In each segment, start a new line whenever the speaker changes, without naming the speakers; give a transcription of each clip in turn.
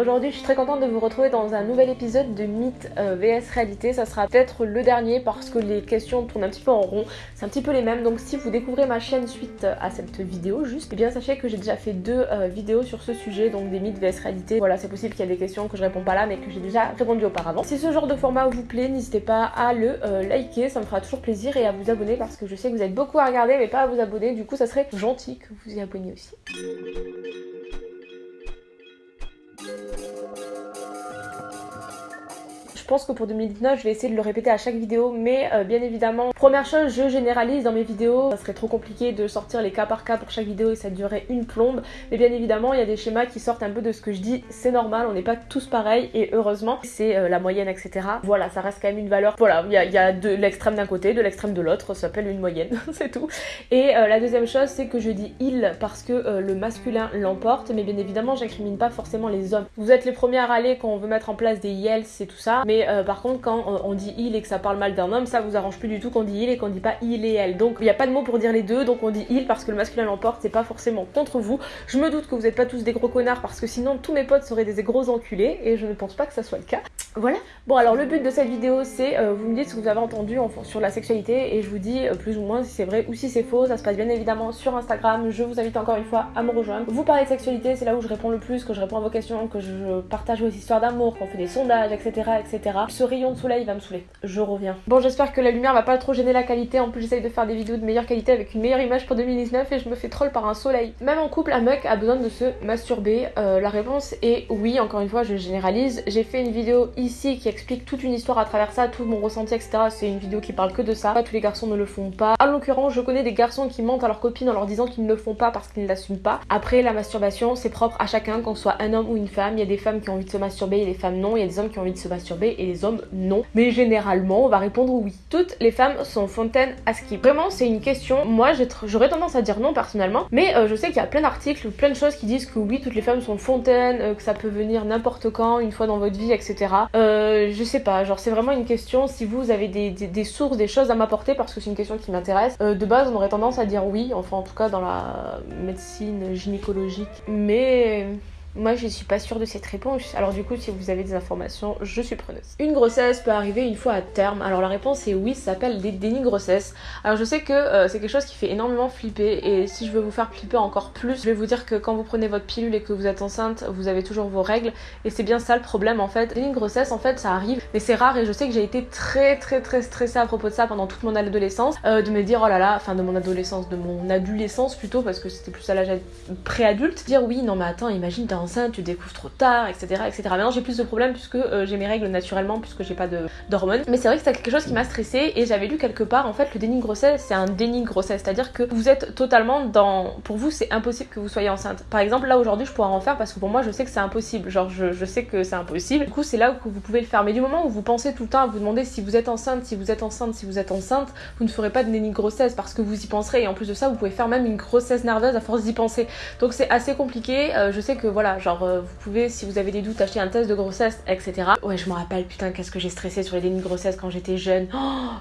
Aujourd'hui je suis très contente de vous retrouver dans un nouvel épisode de Mythe euh, VS Réalité. Ça sera peut-être le dernier parce que les questions tournent un petit peu en rond. C'est un petit peu les mêmes. Donc si vous découvrez ma chaîne suite à cette vidéo juste, eh bien sachez que j'ai déjà fait deux euh, vidéos sur ce sujet, donc des Mythes VS Réalité. Voilà, c'est possible qu'il y ait des questions que je réponds pas là mais que j'ai déjà répondu auparavant. Si ce genre de format vous plaît, n'hésitez pas à le euh, liker, ça me fera toujours plaisir et à vous abonner parce que je sais que vous êtes beaucoup à regarder mais pas à vous abonner. Du coup ça serait gentil que vous y abonniez aussi. Je pense que pour 2019, je vais essayer de le répéter à chaque vidéo, mais euh, bien évidemment, première chose, je généralise dans mes vidéos. Ça serait trop compliqué de sortir les cas par cas pour chaque vidéo et ça durerait une plombe. Mais bien évidemment, il y a des schémas qui sortent un peu de ce que je dis. C'est normal, on n'est pas tous pareils et heureusement, c'est euh, la moyenne, etc. Voilà, ça reste quand même une valeur. Voilà, il y a, de l'extrême d'un côté, de l'extrême de l'autre, ça s'appelle une moyenne, c'est tout. Et euh, la deuxième chose, c'est que je dis il parce que le masculin l'emporte, mais bien évidemment, j'incrimine pas forcément les hommes. Vous êtes les premiers à râler quand on veut mettre en place des yels, c'est tout ça. Euh, par contre quand euh, on dit il et que ça parle mal d'un homme, ça vous arrange plus du tout qu'on dit il et qu'on dit pas il et elle. Donc il n'y a pas de mot pour dire les deux, donc on dit il parce que le masculin l'emporte, c'est pas forcément contre vous. Je me doute que vous n'êtes pas tous des gros connards parce que sinon tous mes potes seraient des gros enculés et je ne pense pas que ça soit le cas. Voilà. Bon alors le but de cette vidéo c'est euh, vous me dites ce que vous avez entendu sur la sexualité et je vous dis plus ou moins si c'est vrai ou si c'est faux. Ça se passe bien évidemment sur Instagram. Je vous invite encore une fois à me rejoindre. Vous parlez de sexualité, c'est là où je réponds le plus, que je réponds à vos questions, que je partage vos histoires d'amour, qu'on fait des sondages, etc. etc. Ce rayon de soleil va me saouler. Je reviens. Bon j'espère que la lumière va pas trop gêner la qualité. En plus j'essaye de faire des vidéos de meilleure qualité avec une meilleure image pour 2019 et je me fais troll par un soleil. Même en couple, un mec a besoin de se masturber. Euh, la réponse est oui. Encore une fois, je généralise. J'ai fait une vidéo qui explique toute une histoire à travers ça, tout mon ressenti, etc. C'est une vidéo qui parle que de ça. Pas tous les garçons ne le font pas. En l'occurrence, je connais des garçons qui mentent à leurs copines en leur disant qu'ils ne le font pas parce qu'ils ne l'assument pas. Après, la masturbation, c'est propre à chacun, qu'on soit un homme ou une femme. Il y a des femmes qui ont envie de se masturber et des femmes non. Il y a des hommes qui ont envie de se masturber et les hommes non. Mais généralement, on va répondre oui. Toutes les femmes sont fontaines à skip. Vraiment, c'est une question. Moi, j'aurais tendance à dire non personnellement. Mais euh, je sais qu'il y a plein d'articles, plein de choses qui disent que oui, toutes les femmes sont fontaines, euh, que ça peut venir n'importe quand, une fois dans votre vie, etc. Euh, je sais pas, genre c'est vraiment une question, si vous avez des, sources, des choses à m'apporter, parce que c'est une question qui m'intéresse, euh, de base on aurait tendance à dire oui, enfin en tout cas dans la médecine gynécologique, mais... Moi, je suis pas sûre de cette réponse. Alors du coup, si vous avez des informations, je suis preneuse. Une grossesse peut arriver une fois à terme. Alors la réponse est oui, ça s'appelle des dénis grossesse. Alors je sais que euh, c'est quelque chose qui fait énormément flipper et si je veux vous faire flipper encore plus, je vais vous dire que quand vous prenez votre pilule et que vous êtes enceinte, vous avez toujours vos règles et c'est bien ça le problème en fait. Déni grossesse, en fait, ça arrive, mais c'est rare et je sais que j'ai été très très très stressée à propos de ça pendant toute mon adolescence, euh, de me dire oh là là, enfin de mon adolescence, de mon adolescence plutôt parce que c'était plus à l'âge pré-adulte, dire oui non mais attends, imagine t'es tu découvres trop tard, etc. etc. Maintenant j'ai plus de problèmes puisque euh, j'ai mes règles naturellement, puisque j'ai pas d'hormones. Mais c'est vrai que c'est quelque chose qui m'a stressée et j'avais lu quelque part en fait le déni de grossesse c'est un déni de grossesse, c'est-à-dire que vous êtes totalement dans. Pour vous c'est impossible que vous soyez enceinte. Par exemple là aujourd'hui je pourrais en faire parce que pour moi je sais que c'est impossible, genre je, sais que c'est impossible. Du coup c'est là où vous pouvez le faire. Mais du moment où vous pensez tout le temps à vous demander si vous êtes enceinte, si vous êtes enceinte, si vous êtes enceinte, vous ne ferez pas de déni de grossesse parce que vous y penserez et en plus de ça vous pouvez faire même une grossesse nerveuse à force d'y penser. Donc c'est assez compliqué. Euh, je sais que voilà genre euh, vous pouvez si vous avez des doutes acheter un test de grossesse etc. Ouais je me rappelle putain qu'est-ce que j'ai stressé sur les dénis de grossesse quand j'étais jeune. Oh,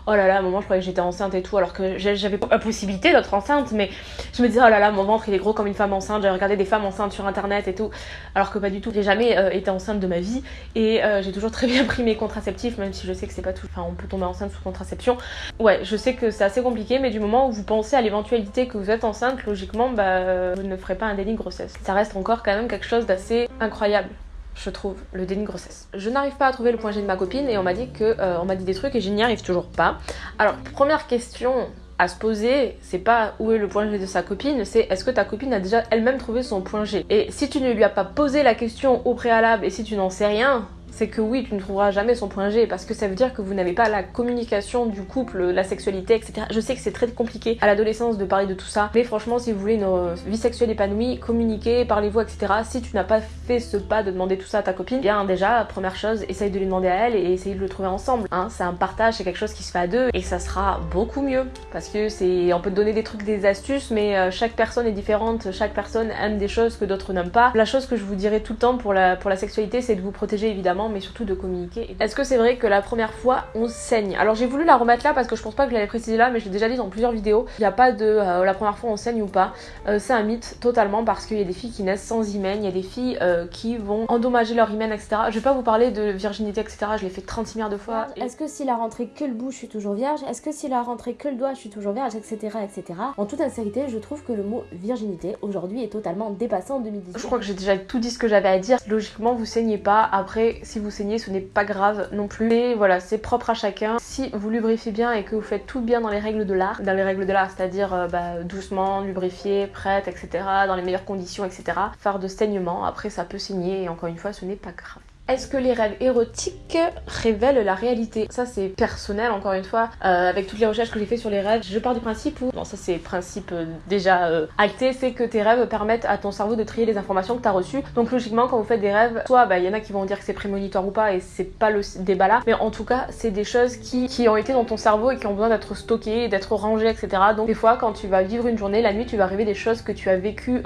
oh là là à un moment je croyais que j'étais enceinte et tout alors que j'avais pas possibilité d'être enceinte mais je me disais oh là là mon ventre il est gros comme une femme enceinte. J'avais regardé des femmes enceintes sur internet et tout alors que pas du tout. J'ai jamais euh, été enceinte de ma vie et j'ai toujours très bien pris mes contraceptifs même si je sais que c'est pas tout. Enfin on peut tomber enceinte sous contraception. Ouais je sais que c'est assez compliqué mais du moment où vous pensez à l'éventualité que vous êtes enceinte logiquement bah vous ne ferez pas un déni de grossesse. Ça reste encore quand même quelque chose d'assez incroyable je trouve, le déni de grossesse. Je n'arrive pas à trouver le point G de ma copine et on m'a dit que euh, on m'a dit des trucs et je n'y arrive toujours pas. Alors, première question à se poser, c'est pas où est le point G de sa copine, c'est est-ce que ta copine a déjà elle-même trouvé son point G? Et si tu ne lui as pas posé la question au préalable et si tu n'en sais rien, c'est que oui, tu ne trouveras jamais son point G parce que ça veut dire que vous n'avez pas la communication du couple, la sexualité, etc. Je sais que c'est très compliqué à l'adolescence de parler de tout ça, mais franchement, si vous voulez une euh, vie sexuelle épanouie, communiquez, parlez-vous, etc. Si tu n'as pas fait ce pas de demander tout ça à ta copine, bien déjà, première chose, essaye de lui demander à elle et essaye de le trouver ensemble. Hein. C'est un partage, c'est quelque chose qui se fait à deux et ça sera beaucoup mieux parce que c'est, on peut te donner des trucs, des astuces, mais euh, chaque personne est différente, chaque personne aime des choses que d'autres n'aiment pas. La chose que je vous dirais tout le temps pour la sexualité, c'est de vous protéger évidemment évidemment, mais surtout de communiquer. Est-ce que c'est vrai que la première fois on saigne? Alors j'ai voulu la remettre là parce que je pense pas que je l'avais précisé là, mais je l'ai déjà dit dans plusieurs vidéos. Il n'y a pas de euh, la première fois on saigne ou pas. Euh, c'est un mythe totalement parce qu'il y a des filles qui naissent sans hymen, il y a des filles euh, qui vont endommager leur hymen, etc. Je vais pas vous parler de virginité, etc. Je l'ai fait 36 milliards de fois.
Est-ce que s'il a rentré que le bout, je suis toujours vierge? Est-ce que s'il a rentré que le doigt, je suis toujours vierge, etc., etc. En toute sincérité, je trouve que le mot virginité aujourd'hui est totalement dépassé en 2018.
Je crois que j'ai déjà tout dit ce que j'avais à dire. Logiquement, vous saignez pas. Après, si vous saignez, ce n'est pas grave non plus. Mais voilà, c'est propre à chacun. Si vous lubrifiez bien et que vous faites tout bien dans les règles de l'art, dans les règles de l'art, c'est-à-dire euh, bah, doucement, lubrifié, prête, etc., dans les meilleures conditions, etc., faire de saignement. Après, ça peut saigner et encore une fois, ce n'est pas grave. Est-ce que les rêves érotiques révèlent la réalité? Ça c'est personnel encore une fois, euh, avec toutes les recherches que j'ai fait sur les rêves, je pars du principe où, bon ça c'est principe euh, déjà euh, acté, c'est que tes rêves permettent à ton cerveau de trier les informations que tu as reçues. Donc logiquement quand vous faites des rêves, soit bah, il y en a qui vont dire que c'est prémonitoire ou pas et c'est pas le débat là, mais en tout cas c'est des choses qui, qui ont été dans ton cerveau et qui ont besoin d'être stockées, d'être rangées, etc. Donc des fois quand tu vas vivre une journée, la nuit tu vas rêver des choses que tu as vécues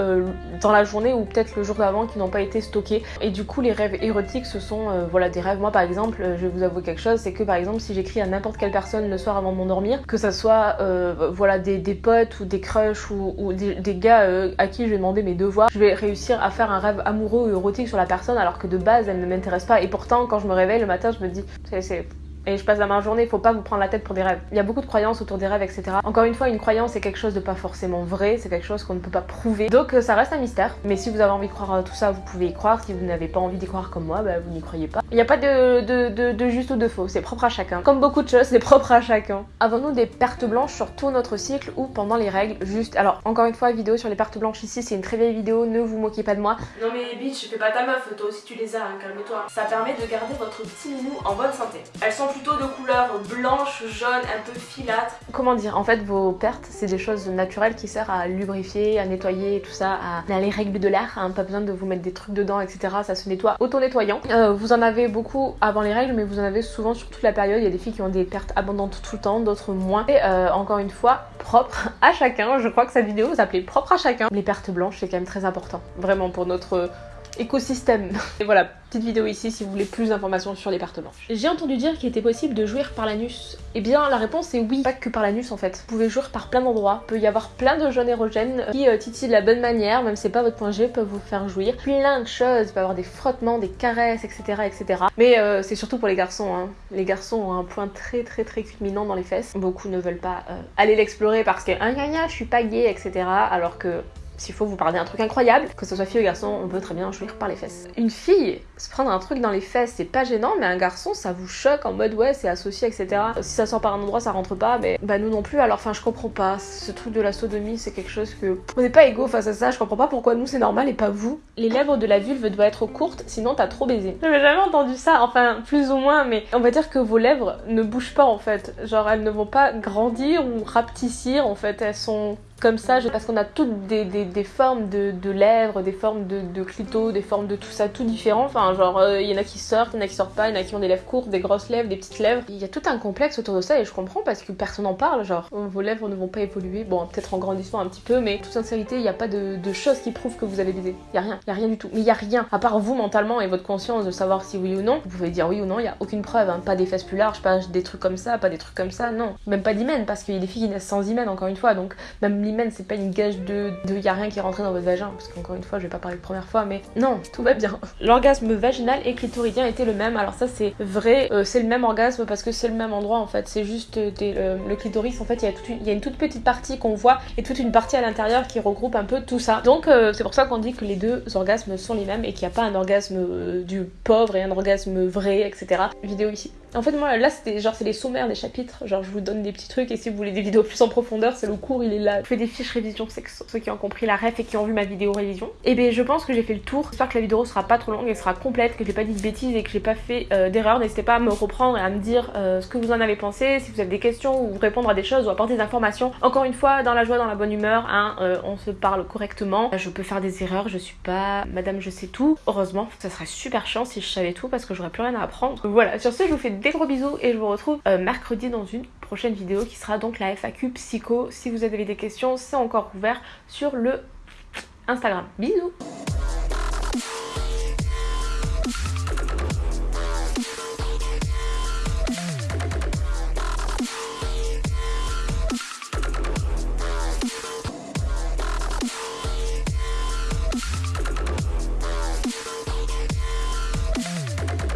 dans la journée ou peut-être le jour d'avant qui n'ont pas été stockées. Et du coup les rêves érotiques ce sont euh, voilà des rêves. Moi par exemple, euh, je vais vous avouer quelque chose, c'est que par exemple si j'écris à n'importe quelle personne le soir avant de m'endormir, que ça soit euh, voilà des, potes ou des crushs ou, des, gars à qui je vais demander mes devoirs, je vais réussir à faire un rêve amoureux ou érotique sur la personne alors que de base elle ne m'intéresse pas. Et pourtant quand je me réveille le matin, je me dis c'est et je passe la main journée, faut pas vous prendre la tête pour des rêves. Il y a beaucoup de croyances autour des rêves, etc. Encore une fois, une croyance c'est quelque chose de pas forcément vrai, c'est quelque chose qu'on ne peut pas prouver. Donc euh, ça reste un mystère. Mais si vous avez envie de croire à tout ça, vous pouvez y croire. Si vous n'avez pas envie d'y croire comme moi, bah, vous n'y croyez pas. Il n'y a pas de, de, de, juste ou de faux, c'est propre à chacun. Comme beaucoup de choses, c'est propre à chacun. Avons-nous des pertes blanches sur tout notre cycle ou pendant les règles? Juste, alors encore une fois, vidéo sur les pertes blanches ici, c'est une très vieille vidéo, ne vous moquez pas de moi. Non mais bitch, fais pas ta meuf, toi aussi tu les as, hein, calme-toi. Ça permet de garder votre petit minou en bonne santé. Elles sont plutôt de couleur blanche, jaune, un peu filâtre. Comment dire En fait, vos pertes, c'est des choses naturelles qui servent à lubrifier, à nettoyer, tout ça, à, les règles de l'air. Hein, pas besoin de vous mettre des trucs dedans, etc. Ça se nettoie auto-nettoyant. Euh, vous en avez beaucoup avant les règles, mais vous en avez souvent sur toute la période. Il y a des filles qui ont des pertes abondantes tout le temps, d'autres moins. Et euh, encore une fois, propre à chacun. Je crois que cette vidéo s'appelait propre à chacun. Les pertes blanches, c'est quand même très important. Vraiment pour notre écosystème. Et voilà, petite vidéo ici si vous voulez plus d'informations sur les pertes blanches. J'ai entendu dire qu'il était possible de jouir par l'anus. Eh bien la réponse est oui, pas que par l'anus en fait. Vous pouvez jouir par plein d'endroits. Il peut y avoir plein de jeunes érogènes qui euh, titillent de la bonne manière, même si c'est pas votre point G, peuvent vous faire jouir. Plein de choses, il peut y avoir des frottements, des caresses, etc. etc. Mais euh, c'est surtout pour les garçons. Hein. Les garçons ont un point très très très culminant dans les fesses. Beaucoup ne veulent pas euh, aller l'explorer parce que gna je suis pas gay, etc. Alors que s'il faut vous parler d'un truc incroyable, que ce soit fille ou garçon, on peut très bien jouir par les fesses. Une fille, se prendre un truc dans les fesses, c'est pas gênant, mais un garçon, ça vous choque en mode ouais, c'est associé, etc. Si ça sort par un endroit, ça rentre pas, mais bah nous non plus, alors enfin, je comprends pas. Ce truc de la sodomie, c'est quelque chose que. On n'est pas égaux face à ça, je comprends pas pourquoi nous c'est normal et pas vous. Les lèvres de la vulve doivent être courtes, sinon t'as trop baisé. J'avais jamais entendu ça, enfin, plus ou moins, mais on va dire que vos lèvres ne bougent pas en fait. Genre, elles ne vont pas grandir ou rapetissir, en fait, elles sont comme ça, parce qu'on a toutes des, des, formes de, de, lèvres, des formes de, de clito, des formes de tout ça, tout différent. Enfin, genre, euh, il y en a qui sortent, il y en a qui sortent pas, il y en a qui ont des lèvres courtes, des grosses lèvres, des petites lèvres. Il y a tout un complexe autour de ça et je comprends parce que personne n'en parle. Genre, vos lèvres ne vont pas évoluer, bon, peut-être en grandissant un petit peu, mais toute sincérité, il n'y a pas de, choses qui prouvent que vous avez baisé. Il y a rien, il y a rien du tout. Mais il y a rien, à part vous mentalement et votre conscience de savoir si oui ou non. Vous pouvez dire oui ou non, il y a aucune preuve. Hein. Pas des fesses plus larges, pas des trucs comme ça, pas des trucs comme ça, non. Même pas d'hymen parce qu'il y a des filles qui naissent sans hymen, encore une fois. Donc, même l'hymen, c'est pas une de, de y a rien qui est rentré dans votre vagin, parce qu'encore une fois, je vais pas parler de première fois, mais non, tout va bien. L'orgasme vaginal et clitoridien était le même, alors ça c'est vrai, euh, c'est le même orgasme parce que c'est le même endroit en fait, c'est juste euh, euh, le clitoris, en fait, il y, a une, y a une toute petite partie qu'on voit et toute une partie à l'intérieur qui regroupe un peu tout ça. Donc c'est pour ça qu'on dit que les deux orgasmes sont les mêmes et qu'il n'y a pas un orgasme du pauvre et un orgasme vrai, etc. Vidéo ici. En fait, moi, là, c'était genre, c'est les sommaires des chapitres. Genre, je vous donne des petits trucs et si vous voulez des vidéos plus en profondeur, c'est le cours, il est là. Je fais des fiches révision, c'est ceux qui ont compris la ref et qui ont vu ma vidéo révision. Et bien, je pense que j'ai fait le tour. J'espère que la vidéo sera pas trop longue et sera complète, que j'ai pas dit de bêtises et que j'ai pas fait euh, d'erreur. N'hésitez pas à me reprendre et à me dire euh, ce que vous en avez pensé, si vous avez des questions ou répondre à des choses ou apporter des informations. Encore une fois, dans la joie, dans la bonne humeur, hein, euh, on se parle correctement. Je peux faire des erreurs, je suis pas madame je sais tout. Heureusement, ça serait super chiant si je savais tout parce que j'aurais plus rien à apprendre. Voilà, sur ce, je vous fais des gros bisous et je vous retrouve euh, mercredi dans une prochaine vidéo qui sera donc la FAQ psycho. Si vous avez des questions, c'est encore ouvert sur le Instagram. Bisous